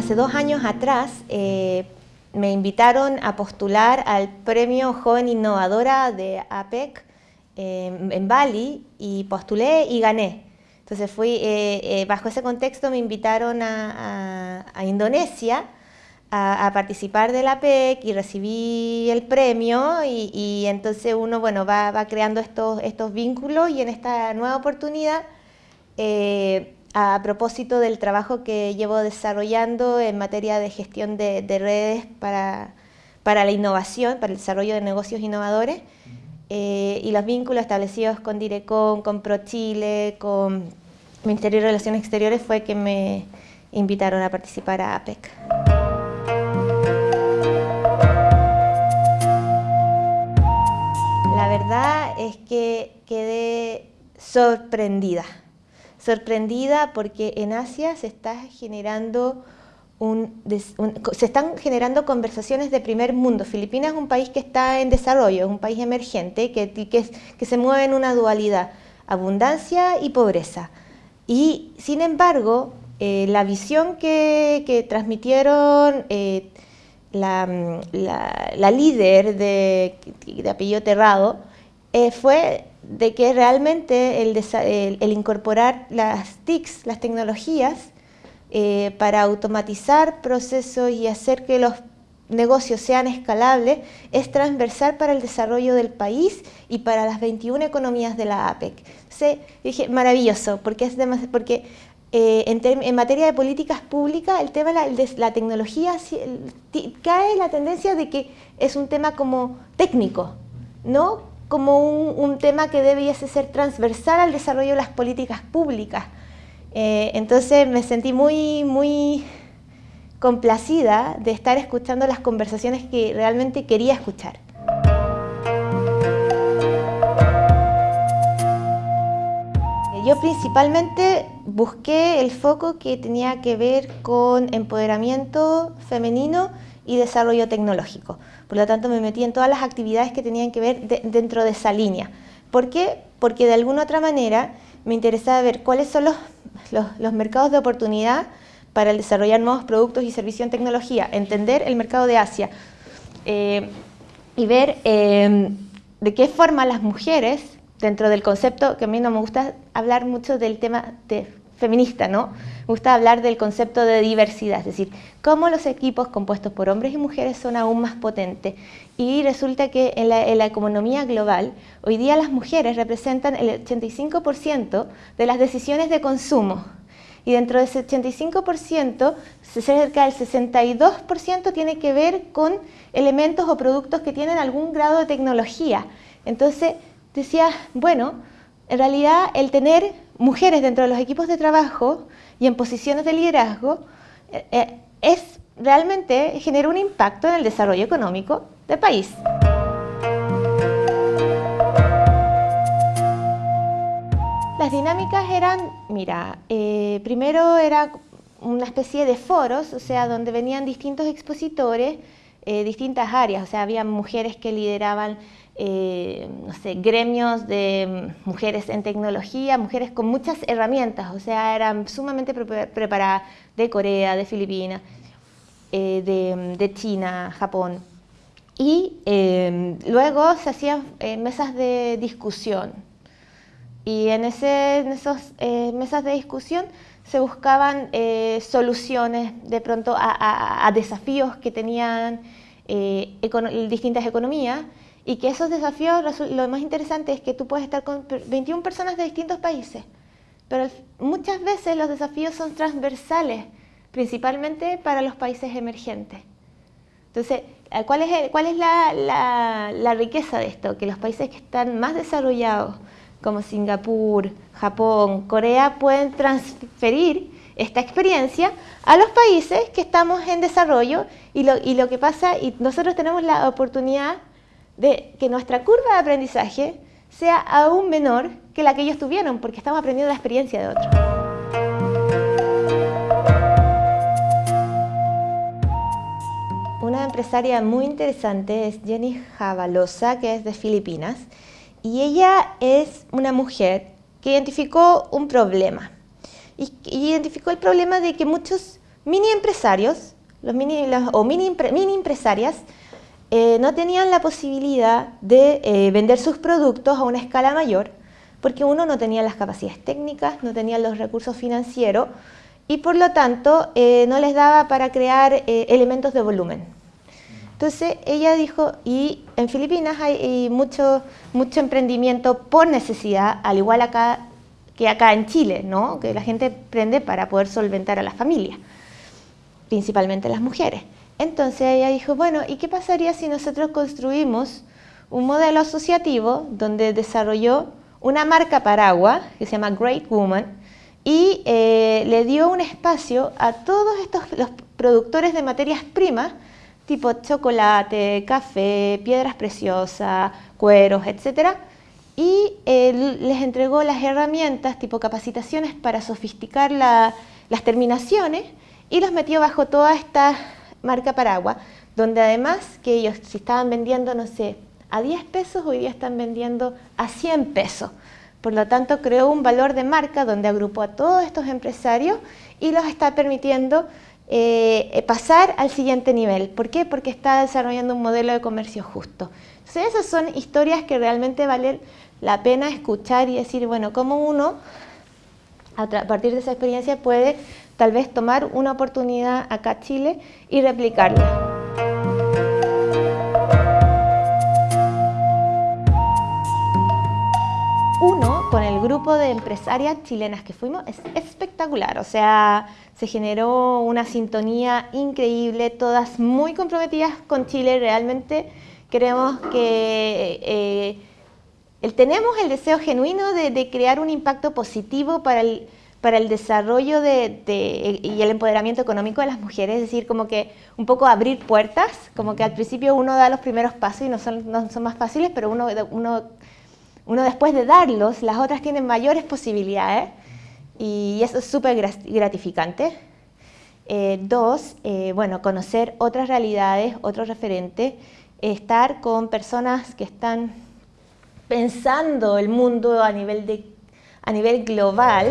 hace dos años atrás eh, me invitaron a postular al premio Joven Innovadora de APEC en Bali y postulé y gané. Entonces fui, eh, eh, bajo ese contexto me invitaron a, Indonesia a, participar de la APEC y recibí el premio y, entonces uno bueno, va, creando estos vínculos y en esta nueva oportunidad a propósito del trabajo que llevo desarrollando en materia de gestión de, redes para, para, la innovación, para el desarrollo de negocios innovadores, eh, y los vínculos establecidos con Direcon, con ProChile, con Ministerio de Relaciones Exteriores fue que me invitaron a participar a APEC. La verdad es que quedé sorprendida sorprendida porque en Asia se está generando se están generando conversaciones de primer mundo. Filipinas es un país que está en desarrollo, es un país emergente que, que, se mueve en una dualidad, abundancia y pobreza. Y sin embargo, eh, la visión que, transmitieron eh, la, líder de, de Terrado eh, fue de que realmente el, incorporar las TICs, las tecnologías, eh, para automatizar procesos y hacer que los negocios sean escalables, es transversal para el desarrollo del país y para las 21 economías de la APEC. Entonces, dije, maravilloso, porque, es porque eh, en, materia de políticas públicas, el tema de la, la tecnología cae la tendencia de que es un tema como técnico, no como un, tema que debiese ser transversal al desarrollo de las políticas públicas. Eh, entonces me sentí muy, muy complacida de estar escuchando las conversaciones que realmente quería escuchar. Yo principalmente busqué el foco que tenía que ver con empoderamiento femenino y desarrollo tecnológico. Por lo tanto, me metí en todas las actividades que tenían que ver dentro de esa línea. ¿Por qué? Porque de alguna otra manera me interesaba ver cuáles son los, los, mercados de oportunidad para desarrollar nuevos productos y servicios en tecnología, entender el mercado de Asia eh, y ver eh, de qué forma las mujeres, dentro del concepto, que a mí no me gusta hablar mucho del tema de feminista, ¿no? Me gusta hablar del concepto de diversidad, es decir, cómo los equipos compuestos por hombres y mujeres son aún más potentes. Y resulta que en la, economía global, hoy día las mujeres representan el 85% de las decisiones de consumo. Y dentro de ese 85%, cerca del 62% tiene que ver con elementos o productos que tienen algún grado de tecnología. Entonces, decía, bueno, en realidad el tener mujeres dentro de los equipos de trabajo y en posiciones de liderazgo eh, eh, es realmente genera un impacto en el desarrollo económico del país. Las dinámicas eran, mira, eh, primero era una especie de foros, o sea, donde venían distintos expositores, distintas áreas, o sea, había mujeres que lideraban eh, no sé, gremios de mujeres en tecnología, mujeres con muchas herramientas, o sea, eran sumamente preparadas de Corea, de Filipinas, eh, de, China, Japón. Y eh, luego se hacían mesas de discusión. Y en, esas mesas de discusión se buscaban soluciones de pronto a desafíos que tenían distintas economías y que esos desafíos, lo más interesante es que tú puedes estar con 21 personas de distintos países, pero muchas veces los desafíos son transversales, principalmente para los países emergentes. Entonces, eh, ¿cuál es, cuál es la, la, riqueza de esto? Que los países que están más desarrollados, como Singapur, Japón, Corea, pueden transferir esta experiencia a los países que estamos en desarrollo y lo, y lo que pasa, y nosotros tenemos la oportunidad de que nuestra curva de aprendizaje sea aún menor que la que ellos tuvieron, porque estamos aprendiendo la experiencia de otros. Una empresaria muy interesante es Jenny Javalosa, que es de Filipinas, y ella es una mujer que identificó un problema. Y identificó el problema de que muchos mini empresarios los mini, o mini, mini empresarias eh, no tenían la posibilidad de eh, vender sus productos a una escala mayor porque uno no tenía las capacidades técnicas, no tenía los recursos financieros y por lo tanto eh, no les daba para crear elementos de volumen. Entonces ella dijo, y en Filipinas hay, mucho, mucho emprendimiento por necesidad, al igual acá que acá en Chile, ¿no? que la gente emprende para poder solventar a la familia principalmente las mujeres. Entonces ella dijo, bueno, ¿y qué pasaría si nosotros construimos un modelo asociativo donde desarrolló una marca paraguas que se llama Great Woman y eh, le dio un espacio a todos estos los productores de materias primas tipo chocolate, café, piedras preciosas, cueros, etc. Y eh, les entregó las herramientas tipo capacitaciones para sofisticar las terminaciones y los metió bajo toda esta marca paraguas, donde además que ellos si estaban vendiendo, no sé, a 10 pesos, hoy día están vendiendo a 100 pesos. Por lo tanto, creó un valor de marca donde agrupó a todos estos empresarios y los está permitiendo eh, pasar al siguiente nivel. ¿Por qué? Porque está desarrollando un modelo de comercio justo. Entonces, esas son historias que realmente valen la pena escuchar y decir, bueno, cómo uno, a partir de esa experiencia, puede tal vez tomar una oportunidad acá en Chile y replicarla. Uno, con el grupo de empresarias chilenas que fuimos, es espectacular, o sea, se generó una sintonía increíble, todas muy comprometidas con Chile, realmente queremos que eh, tenemos el deseo genuino de crear un impacto positivo para el, para el desarrollo de, y el empoderamiento económico de las mujeres, es decir, como que un poco abrir puertas, como que al principio uno da los primeros pasos y no son, no son más fáciles, pero uno, uno, uno después de darlos, las otras tienen mayores posibilidades y eso es súper gratificante. Eh, dos, eh, bueno, conocer otras realidades, otros referentes, estar con personas que están pensando el mundo a nivel, de, a nivel global,